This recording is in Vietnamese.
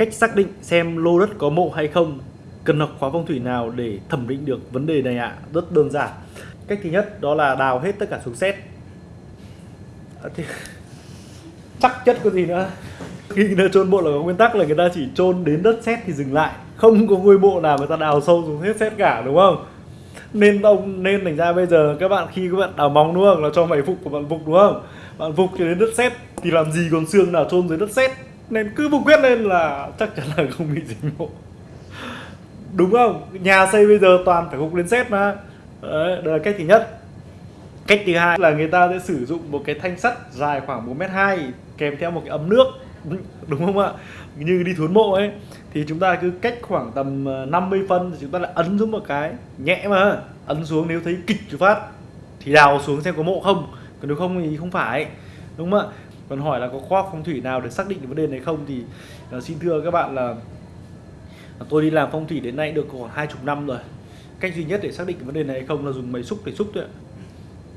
cách xác định xem lô đất có mộ hay không. Cần học khóa phong thủy nào để thẩm định được vấn đề này ạ? Rất đơn giản. Cách thứ nhất đó là đào hết tất cả xuống xét. À, thì... chắc chất có gì nữa? Khi người ta chôn mộ là có nguyên tắc là người ta chỉ chôn đến đất sét thì dừng lại. Không có ngôi mộ nào người ta đào sâu xuống hết sét cả đúng không? Nên ông nên thành ra bây giờ các bạn khi các bạn đào móng đúng không? Là cho mày phục của bạn phục đúng không? Bạn phục cho đến đất sét thì làm gì còn xương nào chôn dưới đất sét nên cứ vùng quyết lên là chắc chắn là không bị dính mộ đúng không? Nhà xây bây giờ toàn phải phục lên xét mà. Đấy, đây là cách thứ nhất. Cách thứ hai là người ta sẽ sử dụng một cái thanh sắt dài khoảng 1m2 kèm theo một cái ấm nước. Đúng không ạ? Như đi thốn mộ ấy. Thì chúng ta cứ cách khoảng tầm ờ, 50 phân thì chúng ta lại ấn xuống một cái nhẹ mà. Ấn xuống nếu thấy kịch một phát thì đào xuống xem có mộ không. Còn nếu không thì không phải. Đúng không ạ? Còn hỏi là có khoa học phong thủy nào để xác định vấn đề này không? Thì uh, xin thưa các bạn là à, tôi đi làm phong thủy đến nay được khoảng hai chục năm rồi. Cách duy nhất để xác định vấn đề này hay không là dùng máy xúc để xúc thôi ạ.